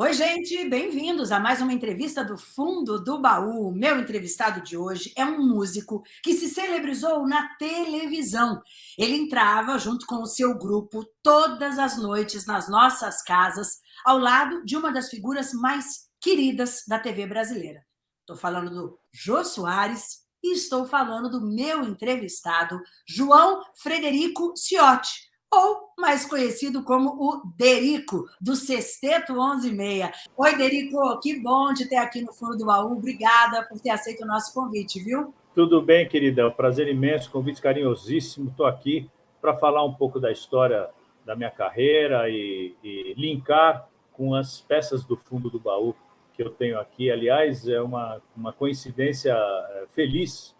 Oi, gente, bem-vindos a mais uma entrevista do Fundo do Baú. Meu entrevistado de hoje é um músico que se celebrizou na televisão. Ele entrava junto com o seu grupo todas as noites nas nossas casas, ao lado de uma das figuras mais queridas da TV brasileira. Estou falando do Jô Soares e estou falando do meu entrevistado, João Frederico Ciotti ou mais conhecido como o Derico, do Sexteto 11:6. Oi, Derico, que bom de ter aqui no Fundo do Baú. Obrigada por ter aceito o nosso convite, viu? Tudo bem, querida. É um prazer imenso, convite carinhosíssimo. Estou aqui para falar um pouco da história da minha carreira e, e linkar com as peças do Fundo do Baú que eu tenho aqui. Aliás, é uma, uma coincidência eh, feliz,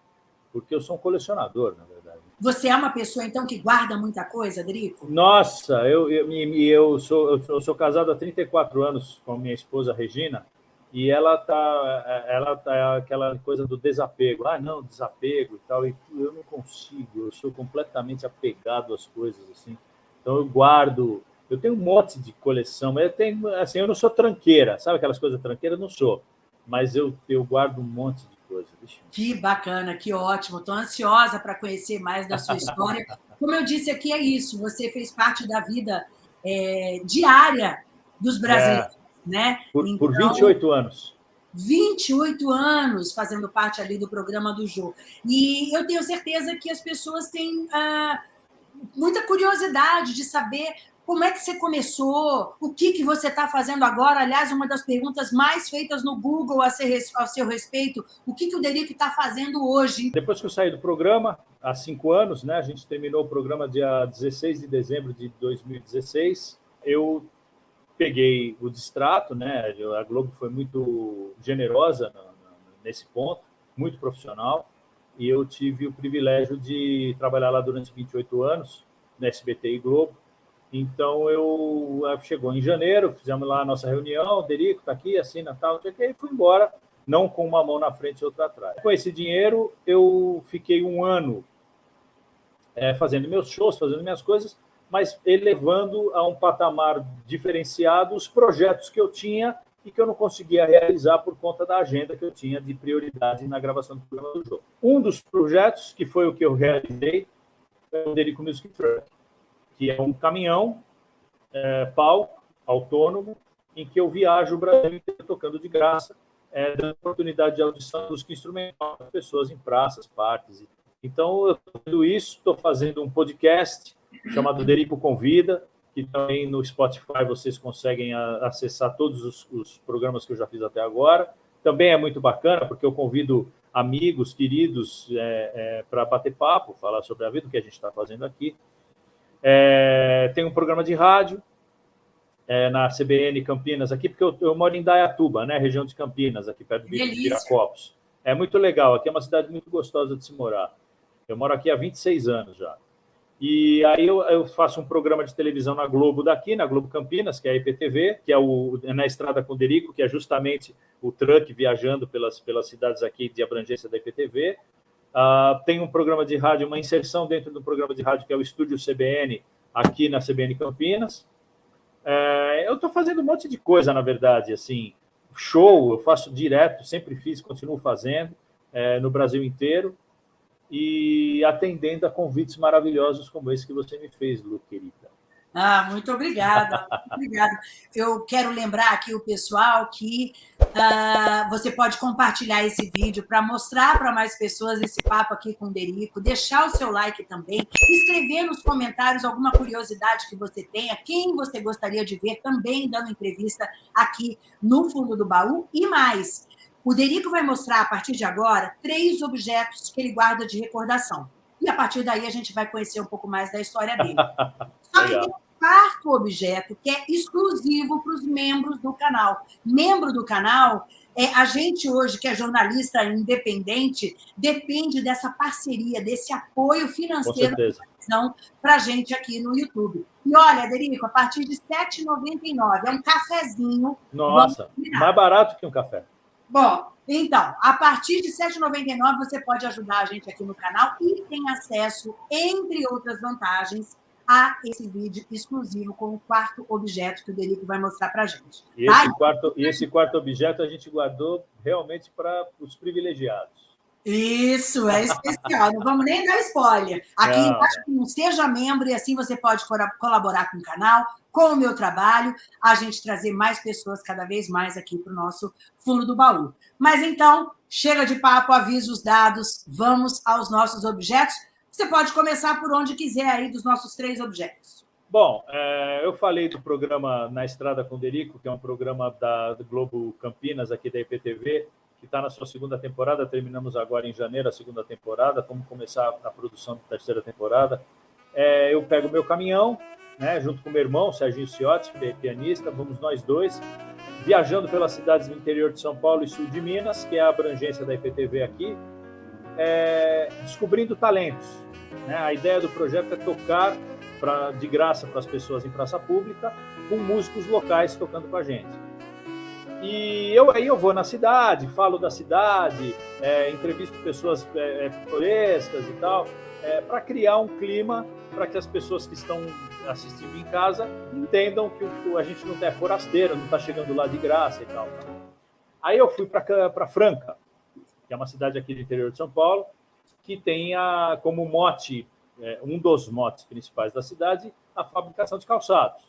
porque eu sou um colecionador, na verdade. Você é uma pessoa, então, que guarda muita coisa, Drico? Nossa, eu, eu, eu, sou, eu, sou, eu sou casado há 34 anos com a minha esposa, Regina, e ela tá, ela tá aquela coisa do desapego. Ah, não, desapego e tal. E eu não consigo, eu sou completamente apegado às coisas, assim. Então, eu guardo... Eu tenho um monte de coleção, mas eu tenho, assim, eu não sou tranqueira, sabe aquelas coisas tranqueiras? Não sou, mas eu, eu guardo um monte de coisa. Que bacana, que ótimo. Estou ansiosa para conhecer mais da sua história. Como eu disse aqui, é isso. Você fez parte da vida é, diária dos brasileiros, é, né? Por, então, por 28 anos. 28 anos fazendo parte ali do programa do Jô. E eu tenho certeza que as pessoas têm ah, muita curiosidade de saber como é que você começou? O que, que você está fazendo agora? Aliás, uma das perguntas mais feitas no Google a, ser, a seu respeito, o que, que o Derico está fazendo hoje? Depois que eu saí do programa, há cinco anos, né, a gente terminou o programa dia 16 de dezembro de 2016, eu peguei o distrato, né, a Globo foi muito generosa nesse ponto, muito profissional, e eu tive o privilégio de trabalhar lá durante 28 anos, no SBT e Globo, então, eu eh, chegou em janeiro, fizemos lá a nossa reunião, Derico está aqui, assina tal, e fui embora, não com uma mão na frente e outra atrás. Com esse dinheiro, eu fiquei um ano é, fazendo meus shows, fazendo minhas coisas, mas elevando a um patamar diferenciado os projetos que eu tinha e que eu não conseguia realizar por conta da agenda que eu tinha de prioridade na gravação do programa do jogo. Um dos projetos, que foi o que eu realizei, foi o Derico Music Truck que é um caminhão é, pau autônomo em que eu viajo o Brasil tocando de graça, é, dando oportunidade de audição dos instrumental para pessoas em praças, parques. Então, eu estou fazendo isso, estou fazendo um podcast chamado Derico Convida, que também no Spotify vocês conseguem acessar todos os, os programas que eu já fiz até agora. Também é muito bacana, porque eu convido amigos, queridos, é, é, para bater papo, falar sobre a vida, o que a gente está fazendo aqui. É, tem um programa de rádio é, na CBN Campinas aqui, porque eu, eu, moro em Dayatuba, né, região de Campinas, aqui perto de Viracopos. É muito legal, aqui é uma cidade muito gostosa de se morar. Eu moro aqui há 26 anos já. E aí eu, eu, faço um programa de televisão na Globo daqui, na Globo Campinas, que é a IPTV, que é o é na Estrada com Derico, que é justamente o truck viajando pelas, pelas cidades aqui de abrangência da IPTV. Uh, tem um programa de rádio, uma inserção dentro do programa de rádio que é o Estúdio CBN, aqui na CBN Campinas. Uh, eu estou fazendo um monte de coisa, na verdade, assim, show, eu faço direto, sempre fiz, continuo fazendo, uh, no Brasil inteiro, e atendendo a convites maravilhosos como esse que você me fez, Lu, querida. Ah, muito obrigada, obrigada. Eu quero lembrar aqui o pessoal que uh, você pode compartilhar esse vídeo para mostrar para mais pessoas esse papo aqui com o Derico, deixar o seu like também, escrever nos comentários alguma curiosidade que você tenha, quem você gostaria de ver também dando entrevista aqui no Fundo do Baú e mais. O Derico vai mostrar, a partir de agora, três objetos que ele guarda de recordação. E a partir daí a gente vai conhecer um pouco mais da história dele. Só que tem quarto objeto, que é exclusivo para os membros do canal. Membro do canal, é, a gente hoje, que é jornalista independente, depende dessa parceria, desse apoio financeiro para a gente aqui no YouTube. E olha, Derico, a partir de R$ 7,99, é um cafezinho. Nossa, mais barato que um café. Bom, então, a partir de R$ 7,99 você pode ajudar a gente aqui no canal e tem acesso, entre outras vantagens, a esse vídeo exclusivo com o quarto objeto que o Derico vai mostrar para a gente. E tá? esse, quarto, esse quarto objeto a gente guardou realmente para os privilegiados. Isso, é especial. Não vamos nem dar spoiler. Aqui não. embaixo, seja membro e assim você pode colaborar com o canal, com o meu trabalho, a gente trazer mais pessoas cada vez mais aqui para o nosso fundo do baú. Mas então, chega de papo, avisa os dados, vamos aos nossos objetos. Você pode começar por onde quiser aí dos nossos três objetos. Bom, é, eu falei do programa Na Estrada com Derico, que é um programa da Globo Campinas, aqui da IPTV, que está na sua segunda temporada. Terminamos agora em janeiro a segunda temporada. Vamos começar a produção da terceira temporada. É, eu pego meu caminhão, né, junto com meu irmão, Serginho Ciotti, é pianista, vamos nós dois, viajando pelas cidades do interior de São Paulo e sul de Minas, que é a abrangência da IPTV aqui, é, descobrindo talentos. Né? A ideia do projeto é tocar pra, de graça para as pessoas em praça pública, com músicos locais tocando com a gente. E eu aí eu vou na cidade, falo da cidade, é, entrevisto pessoas é, é pitorescas e tal, é, para criar um clima para que as pessoas que estão assistindo em casa entendam que o, a gente não é forasteiro, não está chegando lá de graça e tal. Aí eu fui para Franca, que é uma cidade aqui do interior de São Paulo, que tem a, como mote, é, um dos motes principais da cidade, a fabricação de calçados.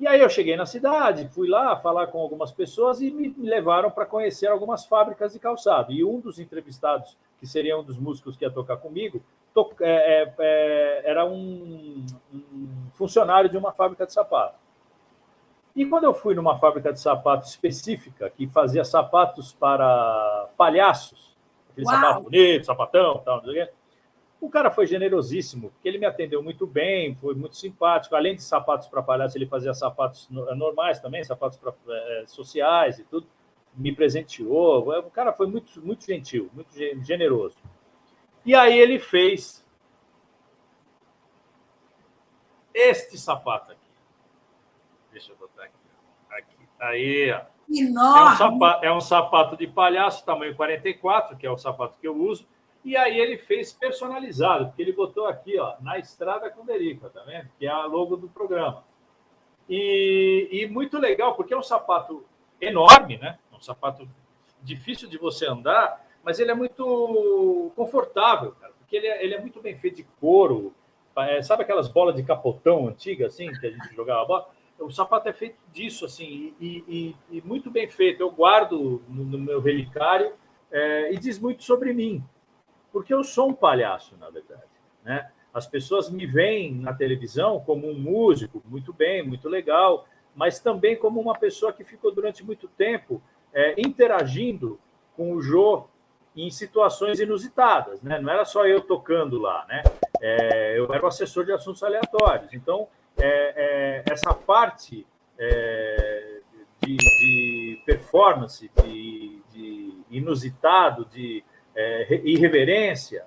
E aí eu cheguei na cidade, fui lá falar com algumas pessoas e me levaram para conhecer algumas fábricas de calçado. E um dos entrevistados, que seria um dos músicos que ia tocar comigo, to é, é, é, era um, um, funcionário de uma fábrica de sapato. E quando eu fui numa fábrica de sapato específica, que fazia sapatos para palhaços, aquele Uau. sapato bonito, sapatão, tal, não sei o quê, o cara foi generosíssimo, porque ele me atendeu muito bem, foi muito simpático. Além de sapatos para palhaço, ele fazia sapatos eh, normais também, sapatos pra, é, sociais e tudo. Me presenteou. O cara foi muito, muito gentil, muito generoso. E aí ele fez este sapato aqui. Deixa eu botar aqui. aqui. Aí, ó. É um, sapato, é um sapato de palhaço, tamanho 44, que é o sapato que eu uso e aí ele fez personalizado, porque ele botou aqui, ó, na estrada com Derica, tá vendo? Que é a logo do programa. E, e muito legal, porque é um sapato enorme, né? Um sapato difícil de você andar, mas ele é muito confortável, cara, porque ele é, ele é muito bem feito de couro. É, sabe aquelas bolas de capotão antigas, assim, que a gente jogava bola? O sapato é feito disso, assim, e, e, e muito bem feito. Eu guardo no, no meu relicário é, e diz muito sobre mim, porque eu sou um palhaço, na verdade. Né? As pessoas me veem na televisão como um músico, muito bem, muito legal, mas também como uma pessoa que ficou durante muito tempo é, interagindo com o Jô em situações inusitadas. Né? Não era só eu tocando lá, né? É, eu era o assessor de assuntos aleatórios. Então, é, é essa parte é, de, de, performance, de, de inusitado, de é, irreverência,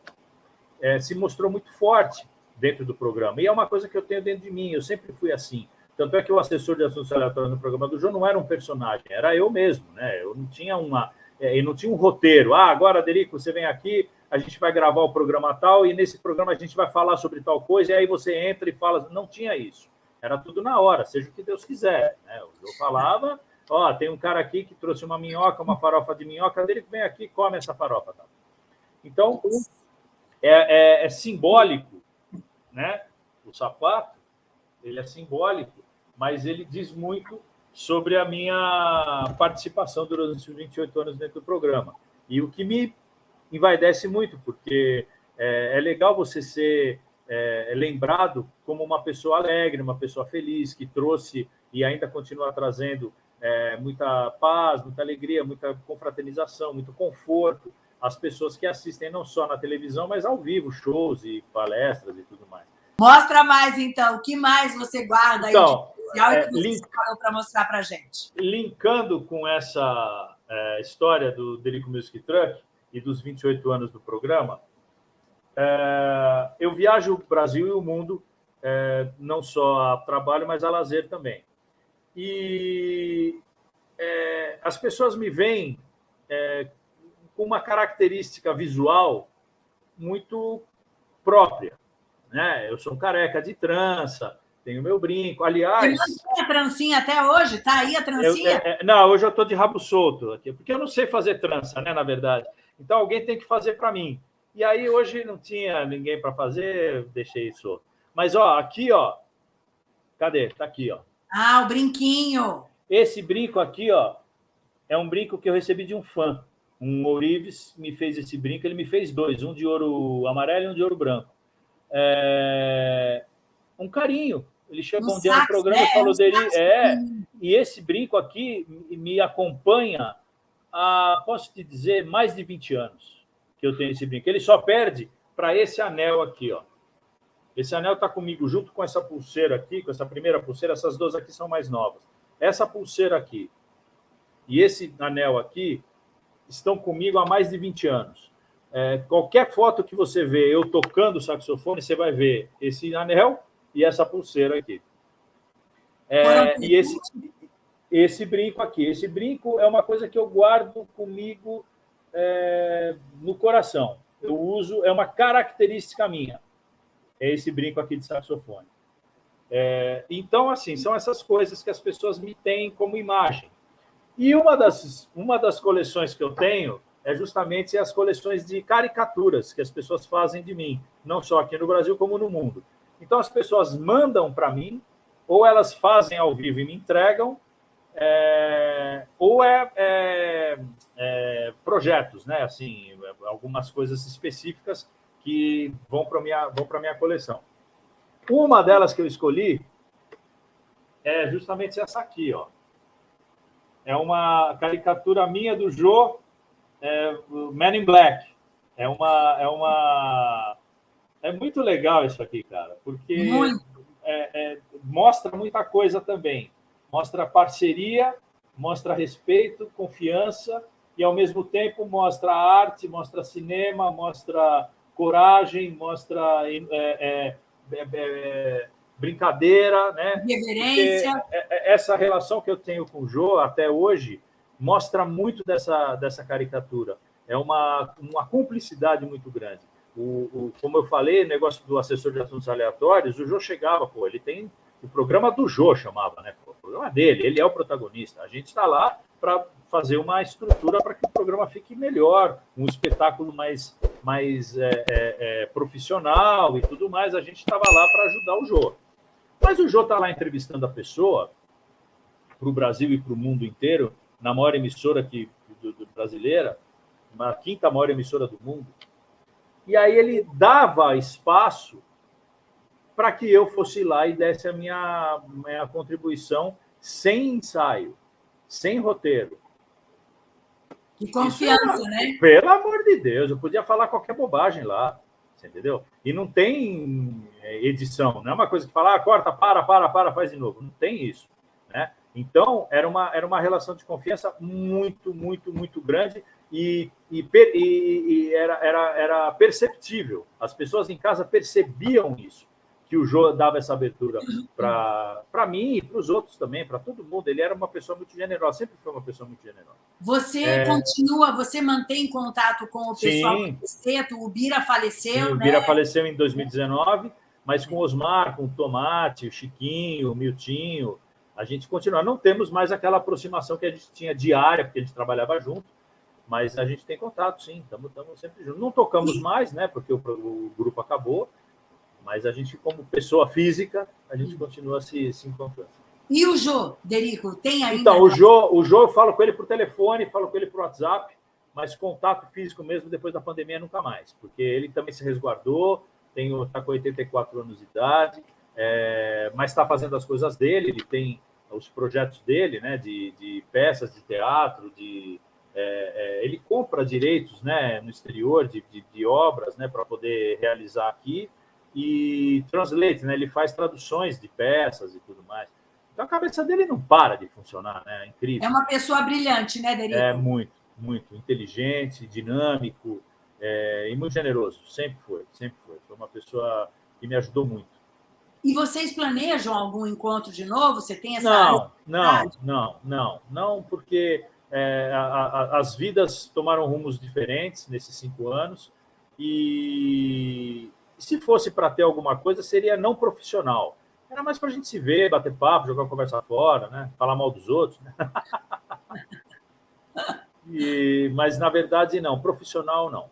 é, se mostrou muito forte dentro do programa. E é uma coisa que eu tenho dentro de mim, eu sempre fui assim. Tanto é que o assessor de assuntos aleatórios no programa do João não era um personagem, era eu mesmo, né? Eu não tinha uma. É, eu não tinha um roteiro. Ah, agora, Derico, você vem aqui, a gente vai gravar o programa tal, e nesse programa a gente vai falar sobre tal coisa, e aí você entra e fala. Não tinha isso. Era tudo na hora, seja o que Deus quiser. Né? Eu falava, ó, tem um cara aqui que trouxe uma minhoca, uma farofa de minhoca, dele vem aqui come essa farofa. Então, é, é, é simbólico, né? O sapato, ele é simbólico, mas ele diz muito sobre a minha participação durante os 28 anos dentro do programa. E o que me envaidece muito, porque é, é legal você ser é, lembrado como uma pessoa alegre, uma pessoa feliz, que trouxe e ainda continua trazendo é, muita paz, muita alegria, muita confraternização, muito conforto as pessoas que assistem não só na televisão, mas ao vivo, shows e palestras e tudo mais. Mostra mais, então. O que mais você guarda então, aí de é, que você link... para mostrar para gente? Linkando com essa é, história do Delico Music Truck e dos 28 anos do programa, é, eu viajo o Brasil e o mundo, é, não só a trabalho, mas a lazer também. E é, as pessoas me veem com uma característica visual muito própria. né? Eu sou um careca de trança, tenho meu brinco. Aliás. Você mantém a trancinha até hoje? Está aí a trancinha? Eu, é, não, hoje eu estou de rabo solto aqui, porque eu não sei fazer trança, né? Na verdade. Então alguém tem que fazer para mim. E aí hoje não tinha ninguém para fazer, deixei solto. Mas ó, aqui ó, cadê? Tá aqui ó. Ah, o brinquinho. Esse brinco aqui ó, é um brinco que eu recebi de um fã. Um Ourives me fez esse brinco, ele me fez dois, um de ouro amarelo e um de ouro branco. É... Um carinho. Ele chegou um, um dia no programa e né? falou dele. É, e esse brinco aqui me acompanha há, posso te dizer, mais de 20 anos que eu tenho esse brinco. Ele só perde para esse anel aqui, ó. Esse anel está comigo junto com essa pulseira aqui, com essa primeira pulseira. Essas duas aqui são mais novas. Essa pulseira aqui e esse anel aqui estão comigo há mais de 20 anos. É, qualquer foto que você vê eu tocando o saxofone, você vai ver esse anel e essa pulseira aqui. É, e esse, esse brinco aqui. Esse brinco é uma coisa que eu guardo comigo é, no coração. Eu uso, é uma característica minha. É esse brinco aqui de saxofone. É, então, assim, são essas coisas que as pessoas me têm como imagem. E uma das, uma das coleções que eu tenho é justamente as coleções de caricaturas que as pessoas fazem de mim, não só aqui no Brasil, como no mundo. Então, as pessoas mandam para mim, ou elas fazem ao vivo e me entregam, é, ou é, é, é, projetos, né? Assim, algumas coisas específicas que vão para minha vão para minha coleção. Uma delas que eu escolhi é justamente essa aqui, ó. É uma caricatura minha do Joe é, Man in Black. É uma, é uma. É muito legal isso aqui, cara, porque é, é, mostra muita coisa também. Mostra parceria, mostra respeito, confiança e, ao mesmo tempo, mostra arte, mostra cinema, mostra coragem, mostra é, é, é, brincadeira, né? Reverência. essa relação que eu tenho com o Jô até hoje mostra muito dessa, dessa caricatura. É uma, uma cumplicidade muito grande. O, o, como eu falei, negócio do assessor de assuntos aleatórios, o Jô chegava, pô, ele tem o programa do Jô, chamava, né? o programa dele, ele é o protagonista. A gente está lá para fazer uma estrutura para que o programa fique melhor, um espetáculo mais, mais é, é, é, profissional e tudo mais. A gente estava lá para ajudar o Jô. Mas o Jô está lá entrevistando a pessoa para o Brasil e para o mundo inteiro, na maior emissora aqui, do, do, brasileira, na quinta maior emissora do mundo. E aí ele dava espaço para que eu fosse lá e desse a minha, minha contribuição sem ensaio, sem roteiro. Que confiança, né? Pelo amor de Deus, eu podia falar qualquer bobagem lá, entendeu? E não tem é, edição, não é uma coisa que fala, ah, corta, para, para, para, faz de novo. Não tem isso, né? Então, era uma, era uma relação de confiança muito, muito, muito grande e, e, e, e era, era, era perceptível. As pessoas em casa percebiam isso, que o Jô dava essa abertura para mim e para os outros também, para todo mundo. Ele era uma pessoa muito generosa, sempre foi uma pessoa muito generosa. Você é... continua, você mantém contato com o pessoal Sim. do? O Bira faleceu, Sim, O Bira né? faleceu em 2019, mas com o Osmar, com o Tomate, o Chiquinho, o Miltinho a gente continua. Não temos mais aquela aproximação que a gente tinha diária, porque a gente trabalhava junto, mas a gente tem contato, sim, estamos sempre juntos. Não tocamos mais, né, porque o, o, grupo acabou, mas a gente, como pessoa física, a gente continua se, se encontrando. E o Jô, Derico, tem ainda... Então, o Jô, o Jô eu falo com ele por telefone, falo com ele por WhatsApp, mas contato físico mesmo depois da pandemia nunca mais, porque ele também se resguardou, está com 84 anos de idade, é, mas está fazendo as coisas dele, ele tem os projetos dele, né, de, de peças de teatro, de é, é, ele compra direitos, né, no exterior de, de, de obras, né, para poder realizar aqui e translate, né, ele faz traduções de peças e tudo mais. Então a cabeça dele não para de funcionar, né, é incrível. É uma pessoa brilhante, né, Derico? É muito, muito inteligente, dinâmico é, e muito generoso. Sempre foi, sempre foi. Foi uma pessoa que me ajudou muito. E vocês planejam algum encontro de novo? Você tem essa. Não, não, não, não, não, porque é, a, a, as vidas tomaram rumos diferentes nesses cinco anos e se fosse para ter alguma coisa, seria não profissional. Era mais para a gente se ver, bater papo, jogar conversa fora, né? falar mal dos outros. Né? e, mas, na verdade, não. Profissional, não.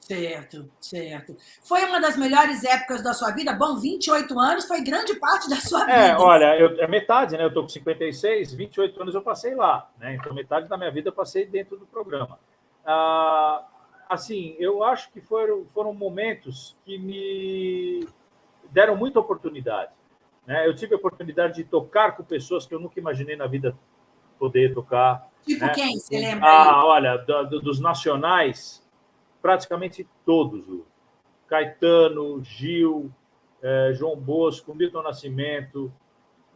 Certo, certo. Foi uma das melhores épocas da sua vida? Bom, 28 anos foi grande parte da sua é, vida. É, olha, eu, é metade, né? Eu estou com 56, 28 anos eu passei lá, né? Então, metade da minha vida eu passei dentro do programa. Ah, assim, eu acho que foram, foram momentos que me deram muita oportunidade. Né? Eu tive a oportunidade de tocar com pessoas que eu nunca imaginei na vida poder tocar. Tipo né? quem? Você lembra? Ah, olha, do, dos nacionais, praticamente todos. Caetano, Gil, eh, João Bosco, Milton Nascimento,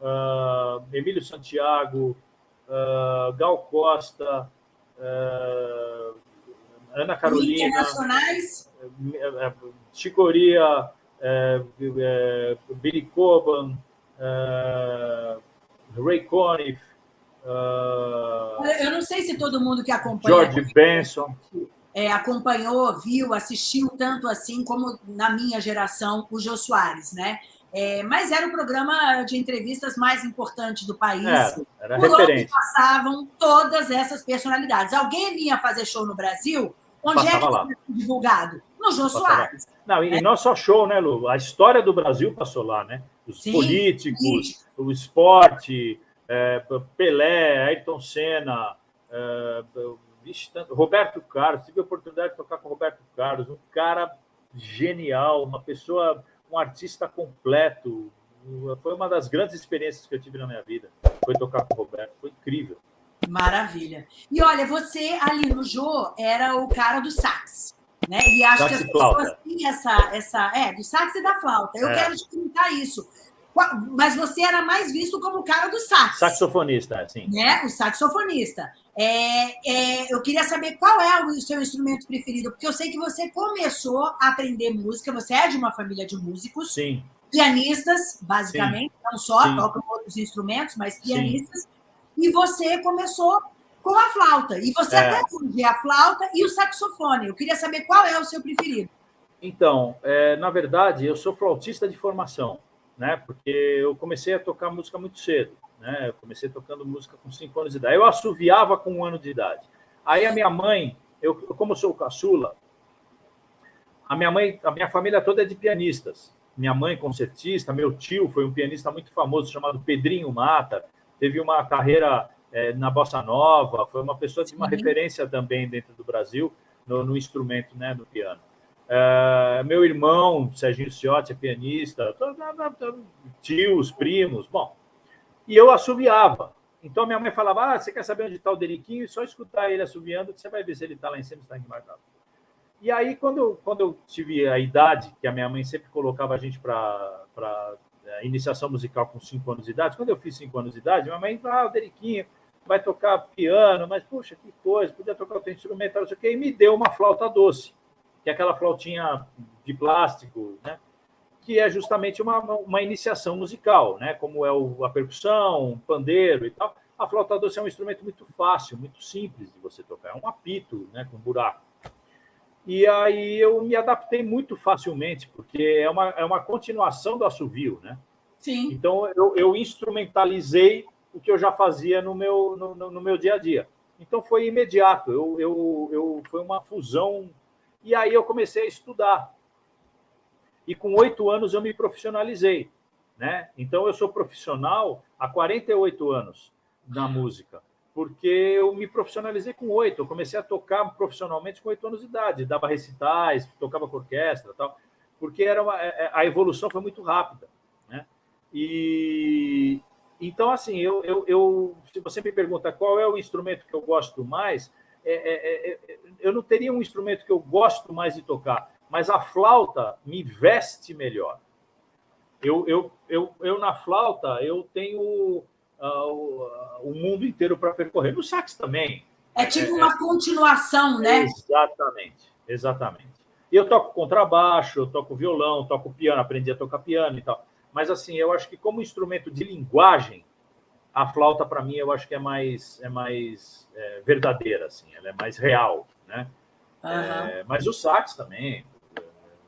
uh, Emílio Santiago, uh, Gal Costa, uh, Ana Carolina. Chicoria, é, é, Billy Coban, é, Ray Conniff. Eu não sei se todo mundo que acompanha. George Benson. É, acompanhou, viu, assistiu tanto assim como na minha geração o Jô Soares, né? É, mas era o programa de entrevistas mais importante do país. É, era por referente. onde passavam todas essas personalidades. Alguém vinha fazer show no Brasil, onde Passava é que lá. divulgado? No Jô Soares. Não, e, é. não só show, né, Lu? A história do Brasil passou lá, né? Os sim, políticos, sim. o esporte, é, Pelé, Ayrton Senna, é, Roberto Carlos. Tive a oportunidade de tocar com o Roberto Carlos, um cara genial, uma pessoa, um artista completo. Foi uma das grandes experiências que eu tive na minha vida. Foi tocar com o Roberto, foi incrível. Maravilha. E olha, você ali no Jô era o cara do sax. Né? E acho sax que as pessoas têm essa, essa. É, do sax e da flauta. Eu é. quero te perguntar isso. Mas você era mais visto como o cara do sax. Saxofonista, sim. Né? O saxofonista. É, é, eu queria saber qual é o seu instrumento preferido, porque eu sei que você começou a aprender música, você é de uma família de músicos. Sim. Pianistas, basicamente, sim. não só, sim. tocam outros instrumentos, mas pianistas. Sim. E você começou com a flauta. E você é. até hoje a flauta e o saxofone. Eu queria saber qual é o seu preferido. Então, é, na verdade, eu sou flautista de formação, né? Porque eu comecei a tocar música muito cedo, né? Eu comecei tocando música com cinco anos de idade. Eu assoviava com um ano de idade. Aí a minha mãe, eu como sou caçula, a minha mãe, a minha família toda é de pianistas. Minha mãe concertista, meu tio foi um pianista muito famoso chamado Pedrinho Mata, teve uma carreira é, na bossa nova, foi uma pessoa de uma referência também dentro do Brasil no, no instrumento, né, no piano. É, meu irmão, Serginho Ciotti, é pianista, tios, primos, bom. E eu assoviava. Então minha mãe falava: ah, você quer saber onde está o Deriquinho? Só escutar ele assoviando, você vai ver se ele está lá em cima, está aqui marcado. E aí, quando eu, quando eu tive a idade, que a minha mãe sempre colocava a gente para iniciação musical com cinco anos de idade. Quando eu fiz cinco anos de idade, minha mãe falou, ah, Deriquinho vai tocar piano, mas, puxa, que coisa, podia tocar outro instrumental, não sei o quê, e me deu uma flauta doce, que é aquela flautinha de plástico, né? que é justamente uma, uma iniciação musical, né? como é o, a percussão, pandeiro e tal. A flauta doce é um instrumento muito fácil, muito simples de você tocar, é um apito né? com buraco. E aí eu me adaptei muito facilmente, porque é uma, é uma continuação do assovio, né? Sim. Então eu, eu instrumentalizei o que eu já fazia no meu, no, no meu dia a dia. Então foi imediato, eu, eu, eu, foi uma fusão. E aí eu comecei a estudar. E com oito anos eu me profissionalizei. Né? Então eu sou profissional há 48 anos na música porque eu me profissionalizei com oito. Eu comecei a tocar profissionalmente com oito anos de idade, dava recitais, tocava com orquestra, tal, porque era uma, é, é, a evolução foi muito rápida, né? E então assim, eu, eu, eu, se você me pergunta qual é o instrumento que eu gosto mais, é, é, é, é eu não teria um instrumento que eu gosto mais de tocar, mas a flauta me veste melhor. Eu, eu, eu, eu na flauta eu tenho o, o mundo inteiro para percorrer. No sax também. É tipo uma é, continuação, né? Exatamente, exatamente. Eu toco contrabaixo, eu toco violão, toco piano, aprendi a tocar piano e tal. Mas assim, eu acho que como instrumento de linguagem, a flauta para mim eu acho que é mais é mais é, verdadeira, assim, ela é mais real, né? Uhum. É, mas o sax também.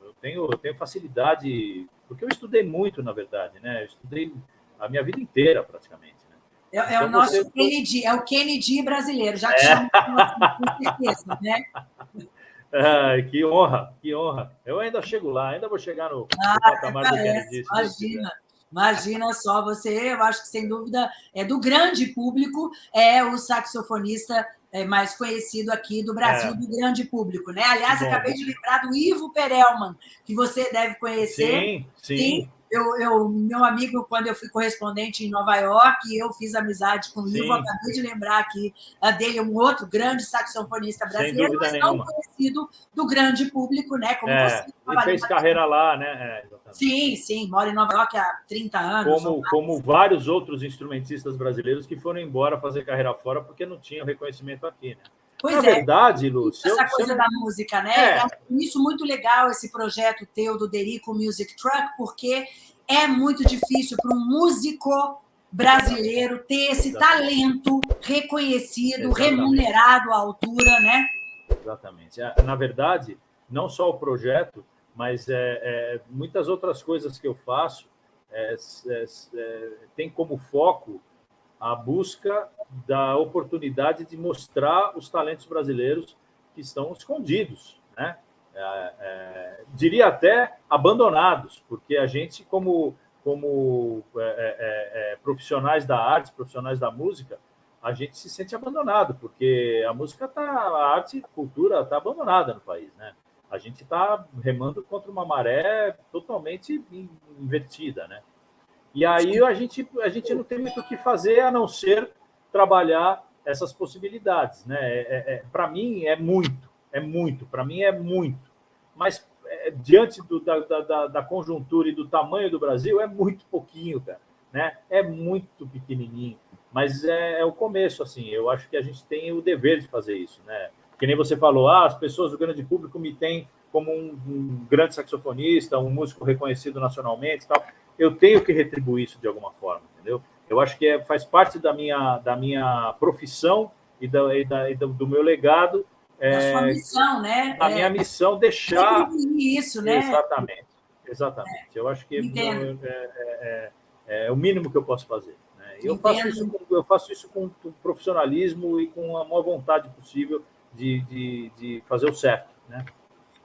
Eu tenho, tenho facilidade, porque eu estudei muito, na verdade, né? Eu estudei a minha vida inteira, praticamente. É, é então, o nosso você... Kennedy, é o Kennedy brasileiro, já te é. chamo com certeza, né? Ai, que honra, que honra. Eu ainda chego lá, ainda vou chegar no, ah, no patamar do Kennedy. Imagina. Imagina só, você, eu acho que sem dúvida é do grande público, é o saxofonista é, mais conhecido aqui do Brasil, é. do grande público, né? Aliás, acabei de lembrar do Ivo Perelman, que você deve conhecer. Sim, sim. sim eu, eu, meu amigo, quando eu fui correspondente em Nova York, eu fiz amizade com o Ivo, acabei de lembrar aqui uh, dele, um outro grande saxofonista brasileiro, mas não nenhuma. conhecido do grande público, né? Como é, você ele fez carreira lá, né? É, sim, sim, mora em Nova York há 30 anos. Como, como vários outros instrumentistas brasileiros que foram embora fazer carreira fora porque não tinham reconhecimento aqui, né? Pois Na é. verdade, Lúcia. Essa coisa da música, né? É. Isso muito legal, esse projeto teu do Derico Music Truck, porque é muito difícil para um músico brasileiro ter esse Exatamente. talento reconhecido, Exatamente. remunerado à altura, né? Exatamente. É, na verdade, não só o projeto, mas é, é muitas outras coisas que eu faço é, é, é tem como foco a busca da oportunidade de mostrar os talentos brasileiros que estão escondidos, né? É, é, diria até abandonados, porque a gente, como, como é, é, é, profissionais da arte, profissionais da música, a gente se sente abandonado, porque a música está, a arte e a cultura está abandonada no país, né? A gente está remando contra uma maré totalmente invertida, né? E aí a gente, a gente não tem muito o que fazer a não ser trabalhar essas possibilidades. Né? É, é, é para mim é muito, é muito, para mim é muito. Mas é, diante do, da, da, da, conjuntura e do tamanho do Brasil, é muito pouquinho, cara. Né? É muito pequenininho. Mas é, é, o começo, assim. Eu acho que a gente tem o dever de fazer isso, né? Que nem você falou, ah, as pessoas do grande público me têm como um, um grande saxofonista, um músico reconhecido nacionalmente tal. Eu tenho que retribuir isso de alguma forma, entendeu? Eu acho que é, faz parte da minha, da minha profissão e, da, e, da, e do meu legado. É, da sua missão, né? A é, minha missão deixar. Isso, né? Exatamente. Exatamente. É, eu acho que é, é, é, o mínimo que eu posso fazer. Né? Eu, faço isso, com, eu faço isso com profissionalismo e com a maior vontade possível de, de, de fazer o certo. Né?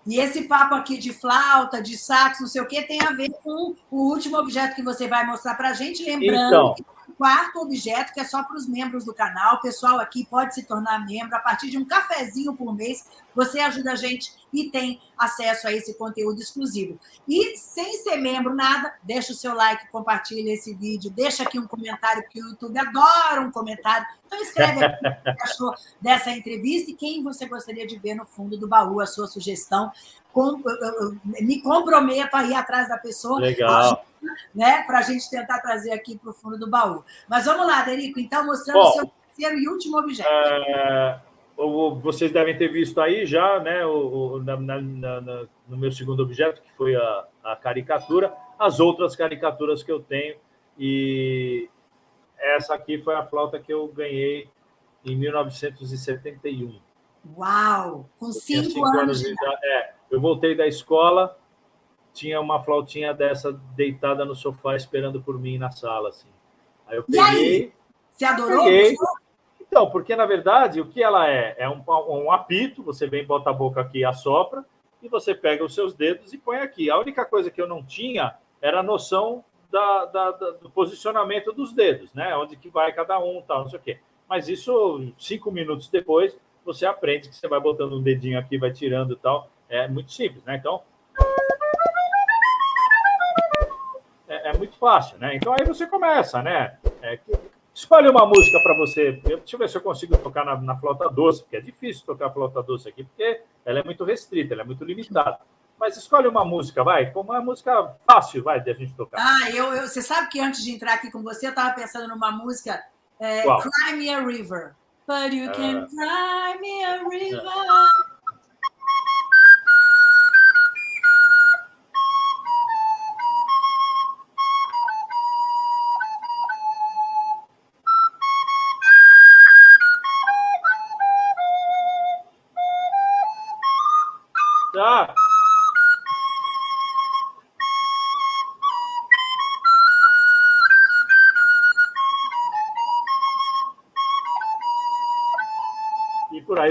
E esse papo aqui de flauta, de sax, não sei o quê, tem a ver com o último objeto que você vai mostrar para a gente, lembrando então, quarto objeto, que é só para os membros do canal. O pessoal aqui pode se tornar membro a partir de um cafezinho por mês. Você ajuda a gente e tem acesso a esse conteúdo exclusivo. E sem ser membro, nada, deixa o seu like, compartilha esse vídeo, deixa aqui um comentário, porque o YouTube adora um comentário. Então escreve aqui o que achou dessa entrevista e quem você gostaria de ver no fundo do baú, a sua sugestão. Com, eu, eu, me comprometo a ir atrás da pessoa. Legal né, para a gente tentar trazer aqui para o fundo do baú. Mas vamos lá, Derico, então, mostrando o seu terceiro e último objeto. É, vocês devem ter visto aí já, né, o, o na, na, na, no meu segundo objeto, que foi a, a caricatura, as outras caricaturas que eu tenho, e essa aqui foi a flauta que eu ganhei em 1971. Uau! Com cinco, cinco anos. anos de idade. É, eu voltei da escola, tinha uma flautinha dessa deitada no sofá esperando por mim na sala, assim. Aí eu peguei. E aí? Você adorou? Peguei. Então, porque na verdade o que ela é? É um, um apito, você vem, bota a boca aqui e assopra, e você pega os seus dedos e põe aqui. A única coisa que eu não tinha era a noção da, da, da, do posicionamento dos dedos, né? Onde que vai cada um, tal, não sei o quê. Mas isso, cinco minutos depois, você aprende que você vai botando um dedinho aqui, vai tirando e tal. É muito simples, né? Então, é muito fácil, né? Então aí você começa, né? É, escolhe uma música para você. Deixa eu ver se eu consigo tocar na, na, flauta doce, porque é difícil tocar flauta doce aqui, porque ela é muito restrita, ela é muito limitada. Mas escolhe uma música, vai, como uma música fácil, vai, de a gente tocar. Ah, eu, eu, você sabe que antes de entrar aqui com você, eu estava pensando numa música é, Cry Me a River. But you can é. cry me a river.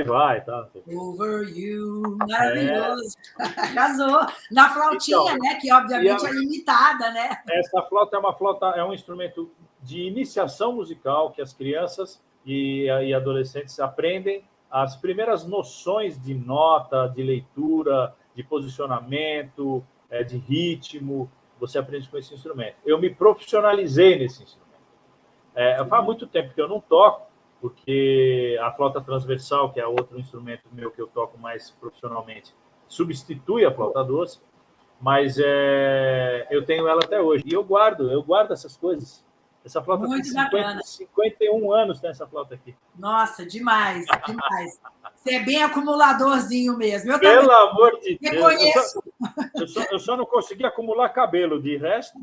Aí vai. Tá? Over You, maravilhoso. É. Arrasou. Na flautinha, então, né? Que obviamente a, é limitada, né? Essa flauta é uma flauta, é um instrumento de iniciação musical que as crianças e, e adolescentes aprendem as primeiras noções de nota, de leitura, de posicionamento, é, de ritmo, você aprende com esse instrumento. Eu me profissionalizei nesse instrumento. É, faz muito tempo que eu não toco, porque a flauta transversal, que é outro instrumento meu que eu toco mais profissionalmente, substitui a flauta doce, mas é, eu tenho ela até hoje. E eu guardo, eu guardo essas coisas. Essa flauta Muito tem 50, 51 anos nessa flauta aqui. Nossa, demais, demais. Você é bem acumuladorzinho mesmo. Eu Pelo também amor de Deus. Eu só, eu, só, eu só não consegui acumular cabelo, de resto.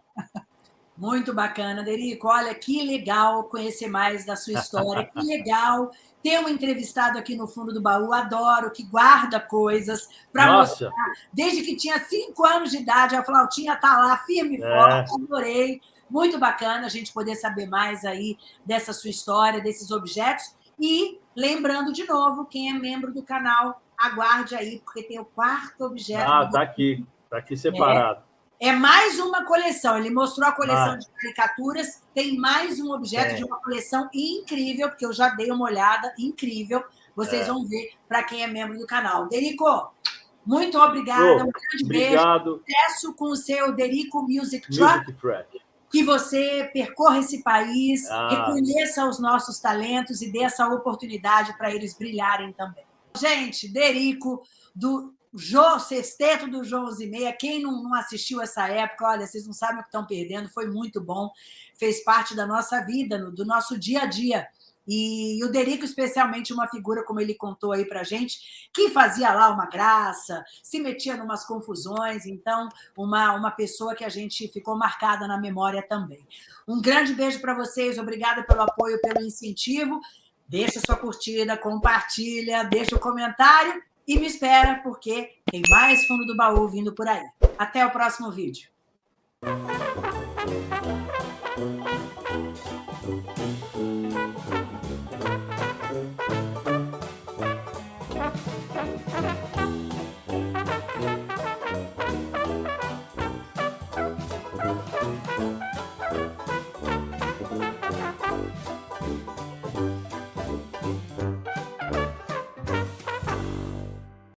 Muito bacana, Derico. Olha, que legal conhecer mais da sua história. Que legal ter um entrevistado aqui no fundo do baú. Adoro, que guarda coisas para mostrar. Desde que tinha cinco anos de idade, a flautinha está lá, firme e é. forte. Adorei. Muito bacana a gente poder saber mais aí dessa sua história, desses objetos. E lembrando de novo, quem é membro do canal, aguarde aí, porque tem o quarto objeto. Ah, está aqui, está aqui separado. É, é, mais uma coleção. Ele mostrou a coleção ah. de caricaturas, tem mais um objeto é. de uma coleção incrível, porque eu já dei uma olhada, incrível. Vocês é. vão ver para quem é membro do canal. Derico, muito obrigada, oh, um grande obrigado. beijo. Sucesso com o seu Derico Music Truck. Music que você percorra esse país, ah. reconheça os nossos talentos e dê essa oportunidade para eles brilharem também. Gente, Derico, do Jô, Sexteto do João Zimeia, quem não, não assistiu essa época, olha, vocês não sabem o que estão perdendo, foi muito bom, fez parte da nossa vida, do nosso dia a dia. E o Derico, especialmente, uma figura, como ele contou aí para gente, que fazia lá uma graça, se metia em umas confusões, então, uma, uma pessoa que a gente ficou marcada na memória também. Um grande beijo para vocês, obrigada pelo apoio, pelo incentivo. Deixa sua curtida, compartilha, deixa o comentário e me espera, porque tem mais fundo do baú vindo por aí. Até o próximo vídeo.